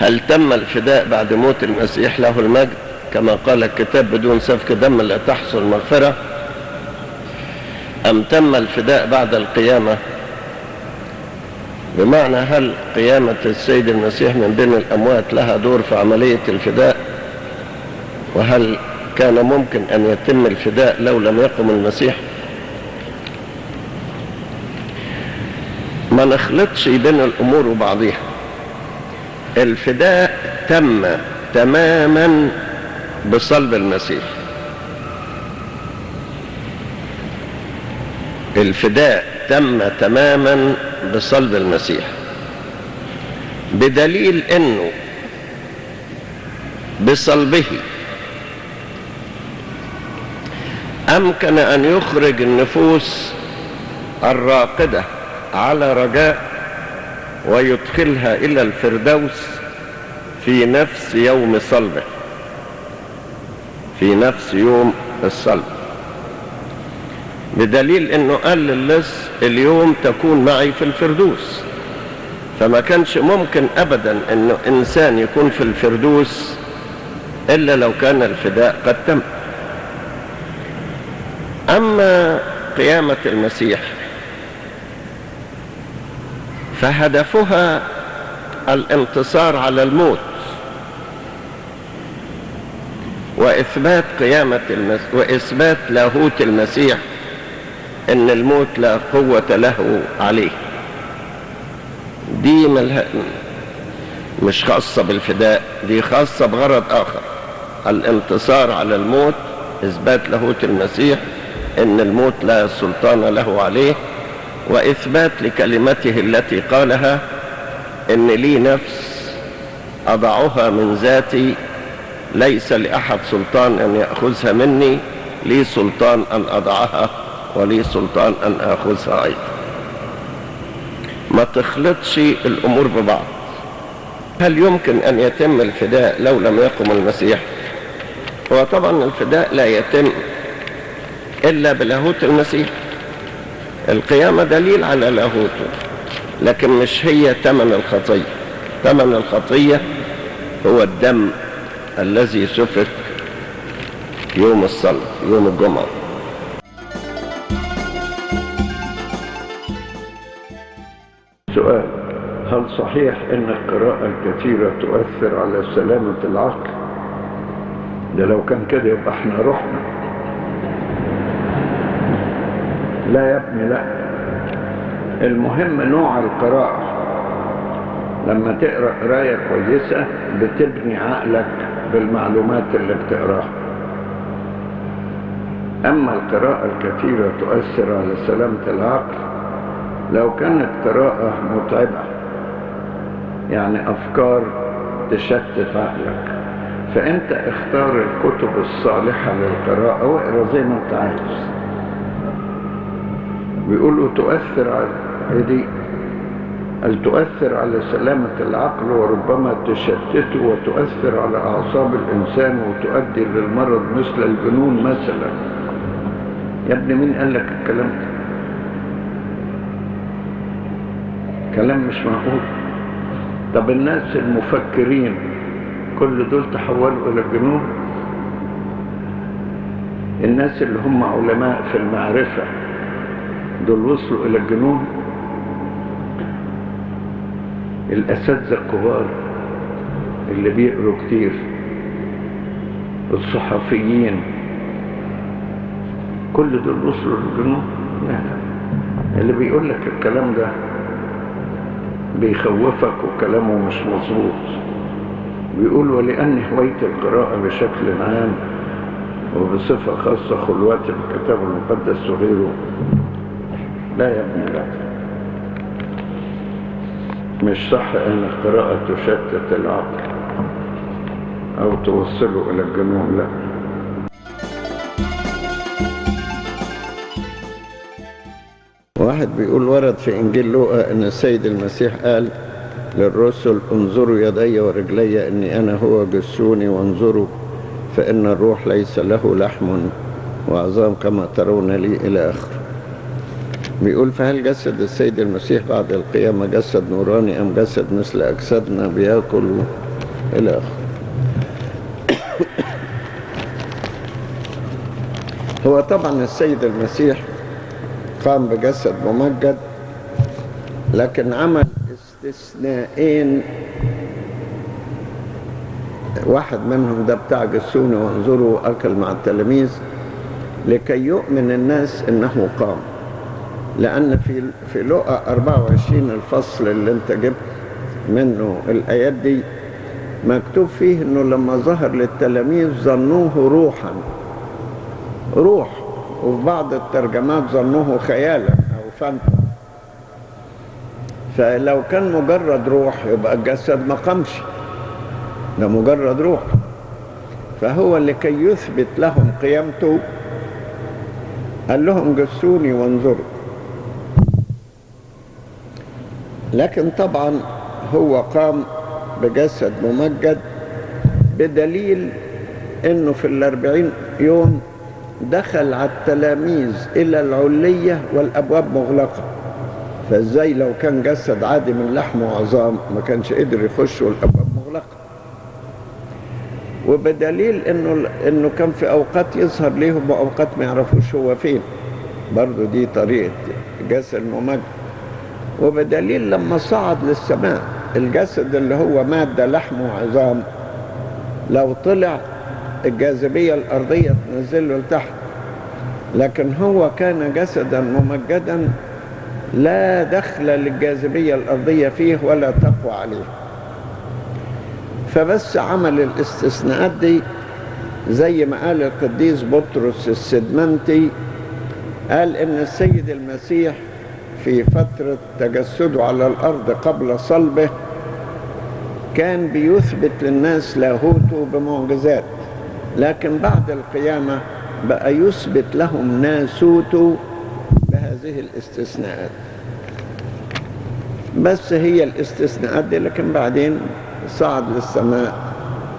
هل تم الفداء بعد موت المسيح له المجد؟ كما قال الكتاب بدون سفك دم لا تحصل مغفرة. أم تم الفداء بعد القيامة؟ بمعنى هل قيامة السيد المسيح من بين الأموات لها دور في عملية الفداء؟ وهل كان ممكن أن يتم الفداء لو لم يقم المسيح؟ ما نخلطش بين الأمور وبعضها الفداء تم تماما بصلب المسيح. الفداء تم تماما بصلب المسيح. بدليل إنه بصلبه أمكن أن يخرج النفوس الراقدة على رجاء ويدخلها إلى الفردوس في نفس يوم صلبه في نفس يوم الصلب. بدليل إنه قال للص اليوم تكون معي في الفردوس. فما كانش ممكن ابدا إنه إنسان يكون في الفردوس إلا لو كان الفداء قد تم. أما قيامة المسيح فهدفها الانتصار على الموت وإثبات قيامة المسيح وإثبات لاهوت المسيح إن الموت لا قوة له عليه. دي ملها مش خاصة بالفداء دي خاصة بغرض آخر. الانتصار على الموت إثبات لاهوت المسيح إن الموت لا سلطان له عليه. وإثبات لكلمته التي قالها إن لي نفس أضعها من ذاتي ليس لأحد سلطان أن يأخذها مني لي سلطان أن أضعها ولي سلطان أن آخذها أيضا. ما تخلطش الأمور ببعض. هل يمكن أن يتم الفداء لو لم يقم المسيح؟ هو طبعا الفداء لا يتم إلا بلاهوت المسيح. القيامة دليل على لاهوته لكن مش هي ثمن الخطية. ثمن الخطية هو الدم الذي سفك يوم الصلاة يوم الجمعة. سؤال هل صحيح إن القراءة الكثيرة تؤثر على سلامة العقل؟ ده لو كان كده يبقى إحنا رحنا. لا يا ابني لا. المهم نوع القراءة. لما تقرأ قراية كويسة بتبني عقلك بالمعلومات اللي بتقراها. أما القراءة الكثيرة تؤثر على سلامة العقل لو كانت قراءة متعبة يعني أفكار تشتت عقلك. فأنت اختار الكتب الصالحة للقراءة واقرأ زي ما أنت عايز. بيقولوا تؤثر على دي. هل تؤثر على سلامة العقل وربما تشتته وتؤثر على أعصاب الإنسان وتؤدي للمرض مثل الجنون مثلا. يا ابني مين قال لك الكلام ده؟ كلام مش معقول. طب الناس المفكرين كل دول تحولوا إلى الجنون الناس اللي هم علماء في المعرفة دول وصلوا إلى الجنون. الأساتذة الكبار اللي بيقروا كتير الصحفيين كل دول وصلوا للجنون. اللي بيقول لك الكلام ده بيخوفك وكلامه مش مظبوط. بيقول ولأن هواية القراءة بشكل عام وبصفة خاصة خلوات الكتاب المقدس وغيره لا يا ابني لا. مش صح إن القراءة تشتت العقل أو توصله إلى الجنون لا. واحد بيقول ورد في إنجيل لوقا إن السيد المسيح قال للرسل انظروا يدي ورجلي إني أنا هو جسوني وانظروا فإن الروح ليس له لحم وعظام كما ترون لي إلى آخره. بيقول فهل جسد السيد المسيح بعد القيامة جسد نوراني أم جسد مثل أجسادنا بيأكل إلى آخره؟ هو طبعا السيد المسيح قام بجسد ممجد لكن عمل استثنائين. واحد منهم ده بتاع جسوني وانظروا أكل مع التلاميذ لكي يؤمن الناس إنه قام. لأن في في لقا 24 الفصل اللي انت جبت منه الآيات دي مكتوب فيه إنه لما ظهر للتلاميذ ظنوه روحا. روح. وفي بعض الترجمات ظنوه خيالا أو فانتا. فلو كان مجرد روح يبقى الجسد ما قامش. ده مجرد روح. فهو لكي يثبت لهم قيامته قال لهم جسوني وانظروا. لكن طبعا هو قام بجسد ممجد بدليل إنه في الأربعين يوم دخل على التلاميذ إلى العلية والأبواب مغلقة. فإزاي لو كان جسد عادي من لحم وعظام ما كانش قدر يخش والأبواب مغلقة؟ وبدليل إنه إنه كان في أوقات يظهر ليهم وأوقات ما يعرفوش هو فين. برضه دي طريقة جسد ممجد. وبدليل لما صعد للسماء الجسد اللي هو مادة لحم وعظام لو طلع الجاذبية الأرضية تنزله لتحت. لكن هو كان جسدا ممجدا لا دخل للجاذبية الأرضية فيه ولا تقوى عليه. فبس عمل الاستثناءات دي زي ما قال القديس بطرس السدمنتي قال إن السيد المسيح في فترة تجسده على الأرض قبل صلبه كان بيثبت للناس لاهوته بمعجزات لكن بعد القيامة بقى يثبت لهم ناسوته بهذه الاستثناءات. بس هي الاستثناءات دي لكن بعدين صعد للسماء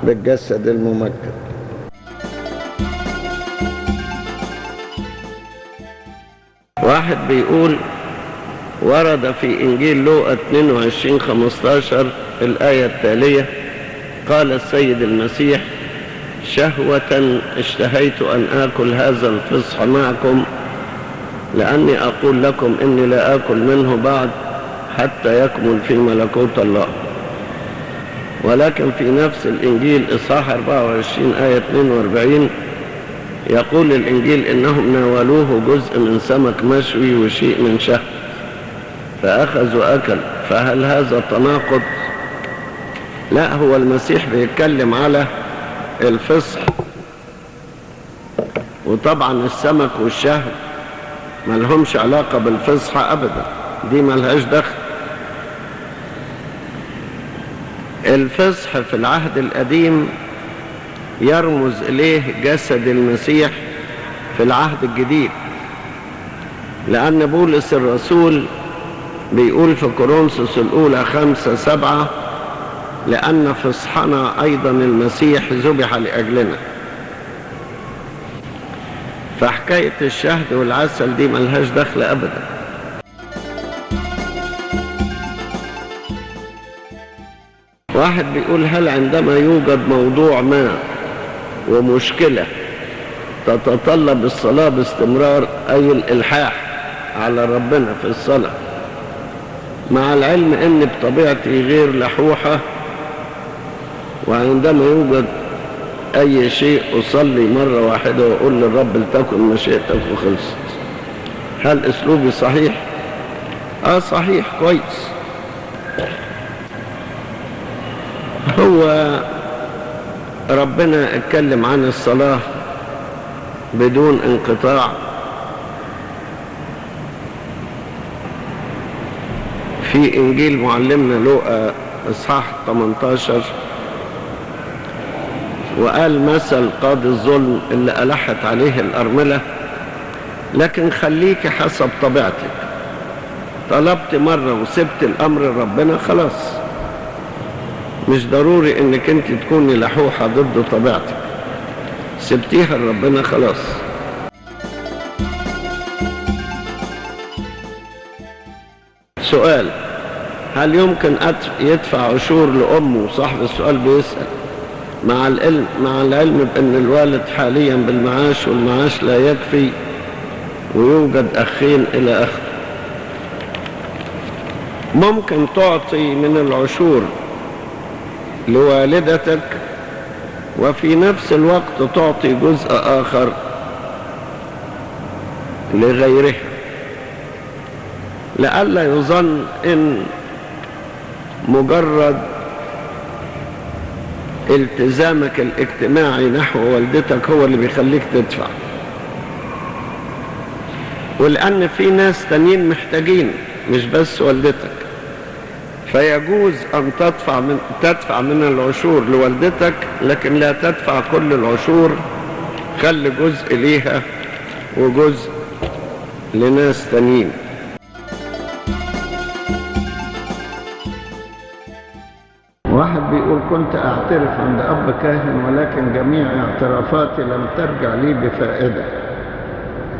بالجسد الممجد. واحد بيقول ورد في إنجيل لوقا 22 15 الآية التالية قال السيد المسيح شهوة اشتهيت أن آكل هذا الفصح معكم لأني أقول لكم إني لا آكل منه بعد حتى يكمل في ملكوت الله. ولكن في نفس الإنجيل إصحاح 24 آية 42 يقول الإنجيل إنهم ناولوه جزء من سمك مشوي وشيء من شهد فأخذ وأكل فهل هذا تناقض؟ لا هو المسيح بيتكلم على الفصح. وطبعا السمك والشهد ما لهمش علاقة بالفصح أبدا دي ما لهاش دخل. الفصح في العهد القديم يرمز إليه جسد المسيح في العهد الجديد لأن بولس الرسول بيقول في كورنثوس الأولى خمسة سبعة لأن فصحنا أيضا المسيح ذبح لأجلنا. فحكاية الشهد والعسل دي ملهاش دخل أبدا. واحد بيقول هل عندما يوجد موضوع ما ومشكلة تتطلب الصلاة باستمرار أي الإلحاح على ربنا في الصلاة؟ مع العلم أن بطبيعتي غير لحوحة وعندما يوجد أي شيء أصلي مرة واحدة وأقول للرب لتكن مشيئتك وخلصت. هل أسلوبي صحيح؟ آه صحيح كويس. هو ربنا اتكلم عن الصلاة بدون انقطاع. في إنجيل معلمنا لوقا إصحاح 18 وقال مثل قاضي الظلم اللي ألحت عليه الأرملة لكن خليك حسب طبيعتك. طلبت مرة وسبت الأمر ربنا خلاص. مش ضروري إنك أنت تكوني لحوحة ضد طبيعتك. سبتيها لربنا خلاص. سؤال هل يمكن يدفع عشور لأمه؟ صاحب السؤال بيسأل. مع العلم مع العلم بأن الوالد حاليا بالمعاش والمعاش لا يكفي ويوجد أخين إلى آخره ممكن تعطي من العشور لوالدتك وفي نفس الوقت تعطي جزء آخر لغيره لئلا يظن إن مجرد التزامك الاجتماعي نحو والدتك هو اللي بيخليك تدفع. ولأن في ناس تانيين محتاجين مش بس والدتك. فيجوز أن تدفع من تدفع من العشور لوالدتك لكن لا تدفع كل العشور. خلي جزء ليها وجزء لناس تانيين. واحد بيقول كنت أعترف عند أب كاهن ولكن جميع اعترافاتي لم ترجع لي بفائدة.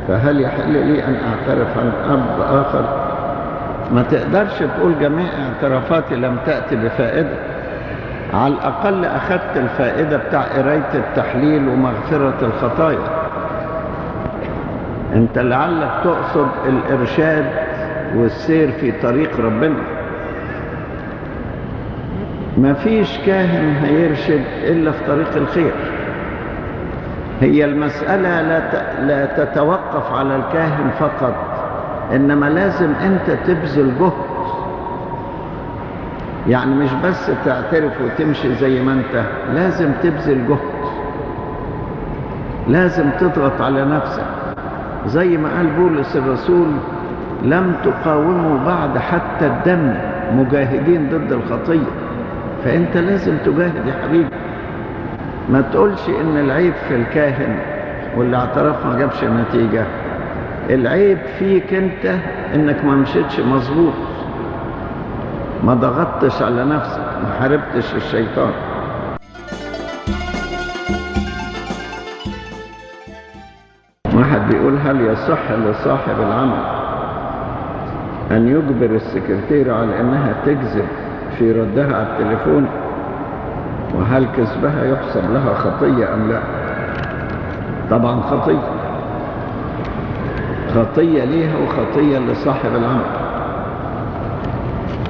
فهل يحل لي أن أعترف عند أب آخر؟ ما تقدرش تقول جميع اعترافاتي لم تأتي بفائدة. على الأقل أخذت الفائدة بتاع قراية التحليل ومغفرة الخطايا. أنت لعلك تقصد الإرشاد والسير في طريق ربنا. ما فيش كاهن هيرشد إلا في طريق الخير. هي المسألة لا لا تتوقف على الكاهن فقط إنما لازم أنت تبذل جهد. يعني مش بس تعترف وتمشي زي ما أنت لازم تبذل جهد. لازم تضغط على نفسك. زي ما قال بولس الرسول لم تقاوموا بعد حتى الدم مجاهدين ضد الخطية. فأنت لازم تجاهد يا حبيبي. ما تقولش إن العيب في الكاهن واللي اعترف ما جابش نتيجة. العيب فيك أنت إنك ما مشيتش مظبوط. ما ضغطتش على نفسك ما حاربتش الشيطان. واحد بيقول هل يصح لصاحب العمل أن يجبر السكرتيرة على إنها تكذب في ردها على التليفون وهل كذبها يحسب لها خطية أم لا؟ طبعا خطية. خطية ليها وخطية لصاحب العمل.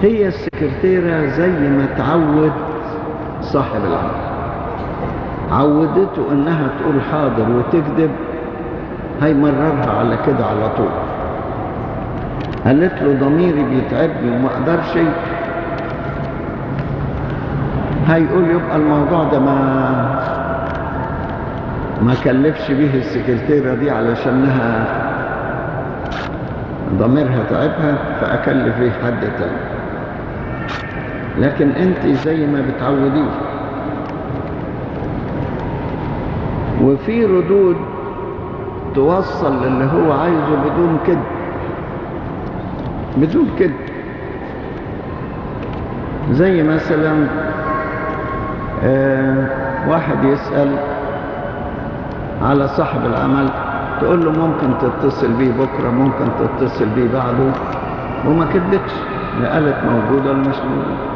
هي السكرتيرة زي ما تعود صاحب العمل. عودته إنها تقول حاضر وتكذب هيمررها على كده على طول. قالت له ضميري بيتعبني وما أقدرش هيقول يبقى الموضوع ده ما ما كلفش بيه السكرتيرة دي علشانها ضميرها تعبها فأكلف بيه حد تاني. لكن أنت زي ما بتعوديه. وفي ردود توصل للي هو عايزه بدون كده بدون كده زي مثلا واحد يسأل على صاحب العمل تقول له ممكن تتصل بيه بكرة ممكن تتصل بيه بعده وما كدبتش لا قالت موجودة ولا مش موجودة.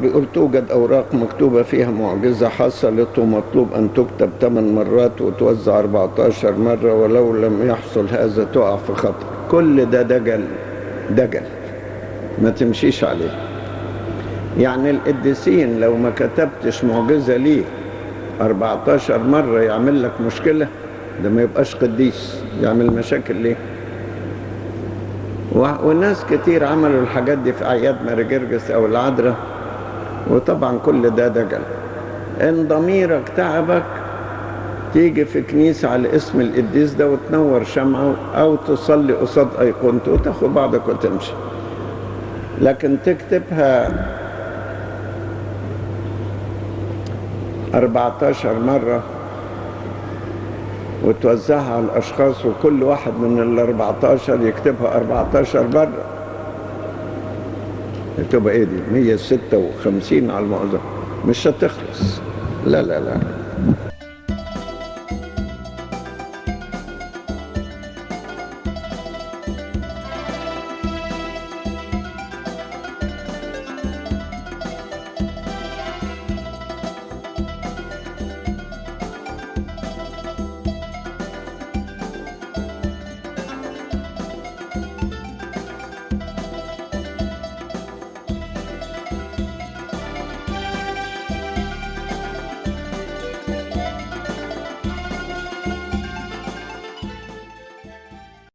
بيقول توجد أوراق مكتوبة فيها معجزة حصلت ومطلوب أن تكتب 8 مرات وتوزع 14 مرة ولو لم يحصل هذا تقع في خطر كل ده دجل دجل. ما تمشيش عليه. يعني القديسين لو ما كتبتش معجزة ليه 14 مرة يعمل لك مشكلة ده ما يبقاش قديس يعمل مشاكل ليه؟ و- وناس كتير عملوا الحاجات دي في أعياد ماري جرجس أو العذراء وطبعا كل ده دجل. إن ضميرك تعبك تيجي في كنيسة على اسم القديس ده وتنور شمعة أو تصلي قصاد أيقونته وتاخد بعضك وتمشي. لكن تكتبها 14 مرة وتوزعها على الأشخاص وكل واحد من ال 14 يكتبها 14 مرة. تبقى إيه دي؟ 156 على المعظم. مش هتخلص. لا لا لا.